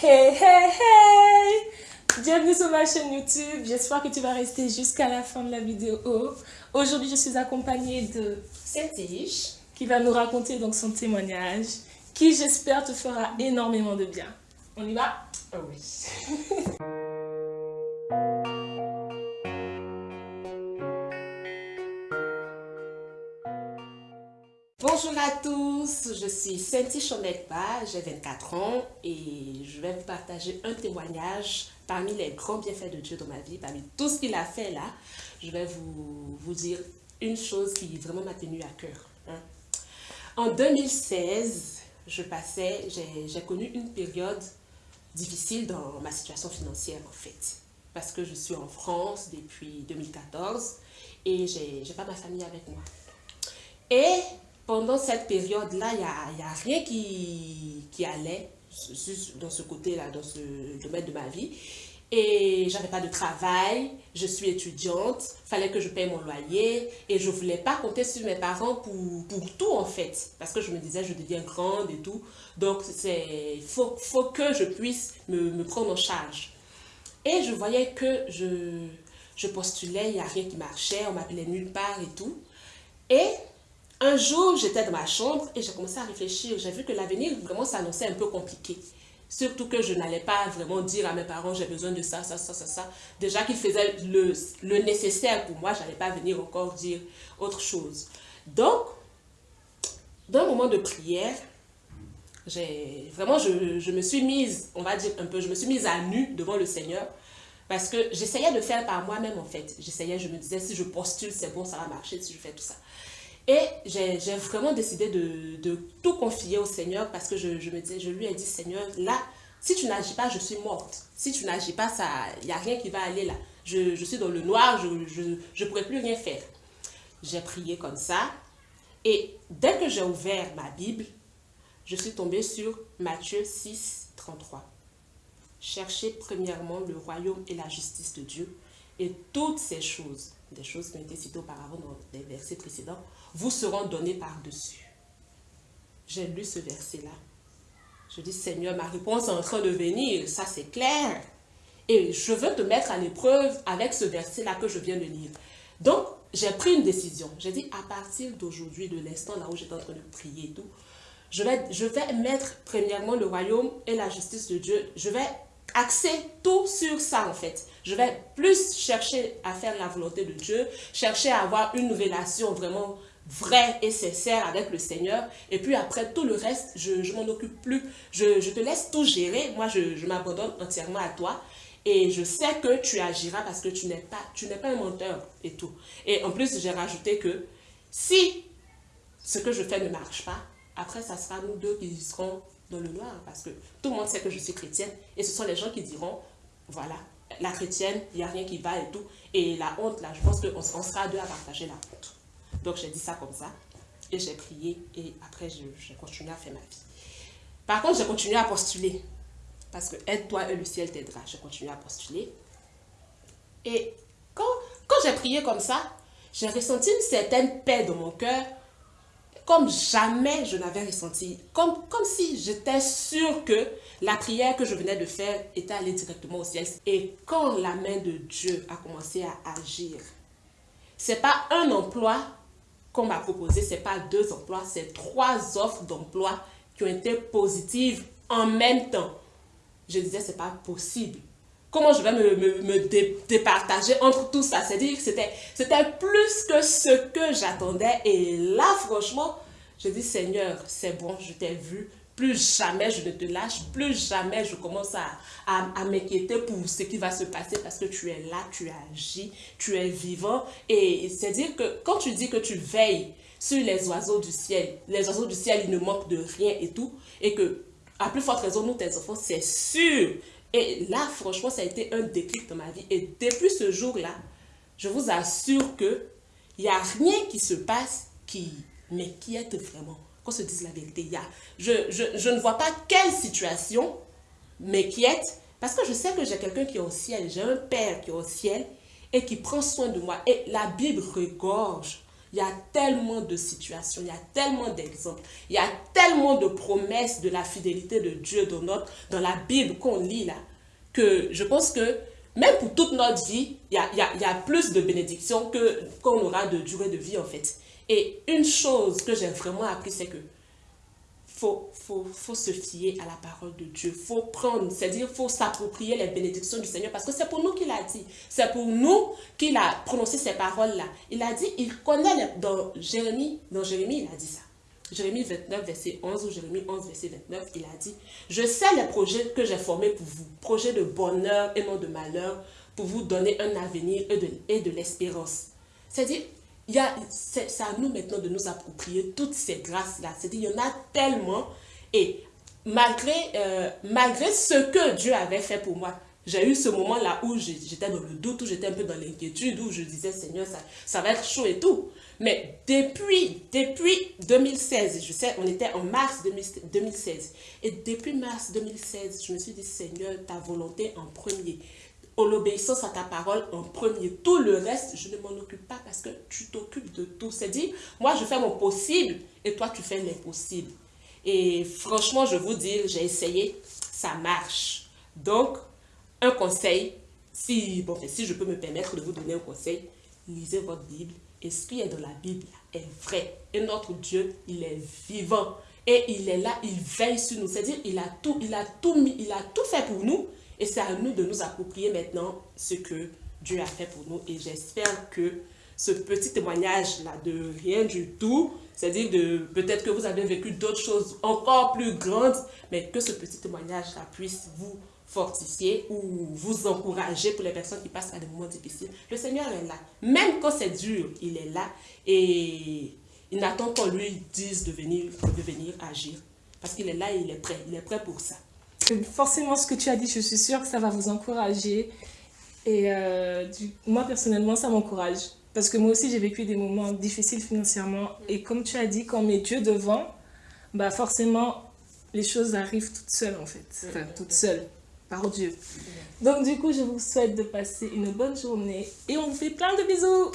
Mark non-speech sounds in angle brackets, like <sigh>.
Hey, hey, hey Bienvenue sur ma chaîne YouTube. J'espère que tu vas rester jusqu'à la fin de la vidéo. Aujourd'hui, je suis accompagnée de Cétige qui va nous raconter donc son témoignage qui, j'espère, te fera énormément de bien. On y va? Oh oui. <laughs> Bonjour à tous, je suis Cynthia Chomekba, j'ai 24 ans et je vais vous partager un témoignage parmi les grands bienfaits de Dieu dans ma vie, parmi tout ce qu'il a fait là. Je vais vous, dire une chose qui vraiment m'a tenu à cœur. hein. En 2016, je passais, j'ai connu une période difficile dans ma situation financière en fait. Parce que je suis en France depuis 2014 et j'ai pas ma famille avec moi. Pendant cette période-là, il n'y a, il rien qui, allait dans ce côté-là, dans ce domaine de ma vie. Et j'avais pas de travail, je suis étudiante, fallait que je paye mon loyer et je voulais pas compter sur mes parents pour, tout en fait. Parce que je me disais, je deviens grande et tout. Donc, il faut, que je puisse me, prendre en charge. Et je voyais que je, je postulais, il n'y a rien qui marchait, on m'appelait nulle part et tout. Et un jour, j'étais dans ma chambre et j'ai commencé à réfléchir. J'ai vu que l'avenir vraiment s'annonçait un peu compliqué. Surtout que je n'allais pas vraiment dire à mes parents j'ai besoin de ça, ça, ça, ça, ça. Déjà qu'ils faisaient le, nécessaire pour moi, je n'allais pas venir encore dire autre chose. Donc, dans un moment de prière, vraiment, je, je me suis mise, on va dire un peu, je me suis mise à nu devant le Seigneur parce que j'essayais de faire par moi-même en fait. J'essayais, je me disais si je postule, c'est bon, ça va marcher, si je fais tout ça. Et j'ai vraiment décidé de, tout confier au Seigneur parce que je, me disais, je lui ai dit, Seigneur, là, si tu n'agis pas, je suis morte. Si tu n'agis pas, il n'y a rien qui va aller là. Je, je suis dans le noir, je ne pourrais plus rien faire. J'ai prié comme ça. Et dès que j'ai ouvert ma Bible, je suis tombée sur Matthieu 6, 33. Cherchez premièrement le royaume et la justice de Dieu, et toutes ces choses, des choses qui ont été citées auparavant dans les versets précédents, vous seront données par-dessus. J'ai lu ce verset-là. Je dis, Seigneur, ma réponse est en train de venir, ça c'est clair. Et je veux te mettre à l'épreuve avec ce verset-là que je viens de lire. Donc, j'ai pris une décision. J'ai dit, à partir d'aujourd'hui, de l'instant là où j'étais en train de prier et tout, je vais, je vais mettre premièrement le royaume et la justice de Dieu. Je vais axer tout sur ça en fait. Je vais plus chercher à faire la volonté de Dieu, chercher à avoir une relation vraiment vraie et sincère avec le Seigneur. Et puis après, tout le reste, je ne m'en occupe plus. Je, je te laisse tout gérer. Moi, je, je m'abandonne entièrement à toi. Et je sais que tu agiras parce que tu n'es pas, pas un menteur et tout. Et en plus, j'ai rajouté que si ce que je fais ne marche pas, après, ça sera nous deux qui serons dans le noir parce que tout le monde sait que je suis chrétienne et ce sont les gens qui diront, voilà, la chrétienne, il n'y a rien qui va et tout. Et la honte, là, je pense qu'on on sera deux à partager la honte. Donc, j'ai dit ça comme ça et j'ai prié et après, j'ai continué à faire ma vie. Par contre, j'ai continué à postuler parce que aide-toi et le ciel t'aidera. J'ai continué à postuler. Et quand, quand j'ai prié comme ça, j'ai ressenti une certaine paix dans mon cœur comme jamais je n'avais ressenti, comme, comme si j'étais sûre que la prière que je venais de faire était allée directement au ciel. Et quand la main de Dieu a commencé à agir, c'est pas un emploi qu'on m'a proposé, c'est pas deux emplois, c'est trois offres d'emploi qui ont été positives en même temps. Je disais, c'est pas possible. Je vais me, me, me dé- départager entre tout ça? C'est-à-dire que c'était c'était plus que ce que j'attendais. Et là, franchement, je dis, Seigneur, c'est bon, je t'ai vu. Plus jamais je ne te lâche, plus jamais je commence à, à, à m'inquiéter pour ce qui va se passer parce que tu es là, tu agis, tu es vivant. Et c'est-à-dire que quand tu dis que tu veilles sur les oiseaux du ciel, les oiseaux du ciel, ils ne manquent de rien et tout, et que à plus forte raison, nous, tes enfants, c'est sûr. Et là, franchement, ça a été un déclic dans ma vie. Et depuis ce jour-là, je vous assure que il n'y a rien qui se passe qui m'inquiète vraiment. Qu'on se dise la vérité, y je, je, je ne vois pas quelle situation m'inquiète parce que je sais que j'ai quelqu'un qui est au ciel, j'ai un père qui est au ciel et qui prend soin de moi. Et la Bible regorge il y a tellement de situations, il y a tellement d'exemples, il y a tellement de promesses de la fidélité de Dieu dans, notre, dans la Bible qu'on lit là, que je pense que même pour toute notre vie, il y a, y a, plus de bénédictions qu'on aura de durée de vie en fait. Et une chose que j'ai vraiment appris, c'est que faut, faut, faut se fier à la parole de Dieu. faut prendre, c'est-à-dire faut s'approprier les bénédictions du Seigneur parce que c'est pour nous qu'il a dit. C'est pour nous qu'il a prononcé ces paroles-là. Il a dit, il connaît, dans Jérémie, dans Jérémie, il a dit ça. Jérémie 29, verset 11 ou Jérémie 11, verset 29, il a dit, je sais les projets que j'ai formés pour vous, projets de bonheur et non de malheur, pour vous donner un avenir et de l'espérance. C'est-à-dire, c'est à nous maintenant de nous approprier toutes ces grâces-là. C'est-à-dire, il y en a tellement. Et malgré, euh, malgré ce que Dieu avait fait pour moi, j'ai eu ce moment-là où j'étais dans le doute, où j'étais un peu dans l'inquiétude, où je disais, Seigneur, ça, ça va être chaud et tout. Mais depuis, depuis 2016, je sais, on était en mars 2016, et depuis mars 2016, je me suis dit, Seigneur, ta volonté en premier l'obéissance à ta parole en premier. Tout le reste, je ne m'en occupe pas parce que tu t'occupes de tout. C'est dit, moi je fais mon possible et toi tu fais l'impossible. Et franchement, je vous dis, j'ai essayé, ça marche. Donc, un conseil, si, bon, si je peux me permettre de vous donner un conseil, lisez votre Bible et ce est dans la Bible est vrai. Et notre Dieu, il est vivant. Et il est là, il veille sur nous. C'est-à-dire, il a tout, il a tout mis, il a tout fait pour nous. Et c'est à nous de nous approprier maintenant ce que Dieu a fait pour nous. Et j'espère que ce petit témoignage-là de rien du tout, c'est-à-dire de peut-être que vous avez vécu d'autres choses encore plus grandes, mais que ce petit témoignage-là puisse vous fortifier ou vous encourager pour les personnes qui passent par des moments difficiles. Le Seigneur est là. Même quand c'est dur, il est là et il n'attend qu'on lui dise de venir, de venir agir. Parce qu'il est là et il est prêt. Il est prêt pour ça forcément, ce que tu as dit, je suis sûre que ça va vous encourager. Et euh, moi, personnellement, ça m'encourage. Parce que moi aussi, j'ai vécu des moments difficiles financièrement. Et comme tu as dit, quand on met Dieu devant, bah forcément, les choses arrivent toutes seules, en fait. Enfin, toutes seules, par Dieu. Donc, du coup, je vous souhaite de passer une bonne journée. Et on vous fait plein de bisous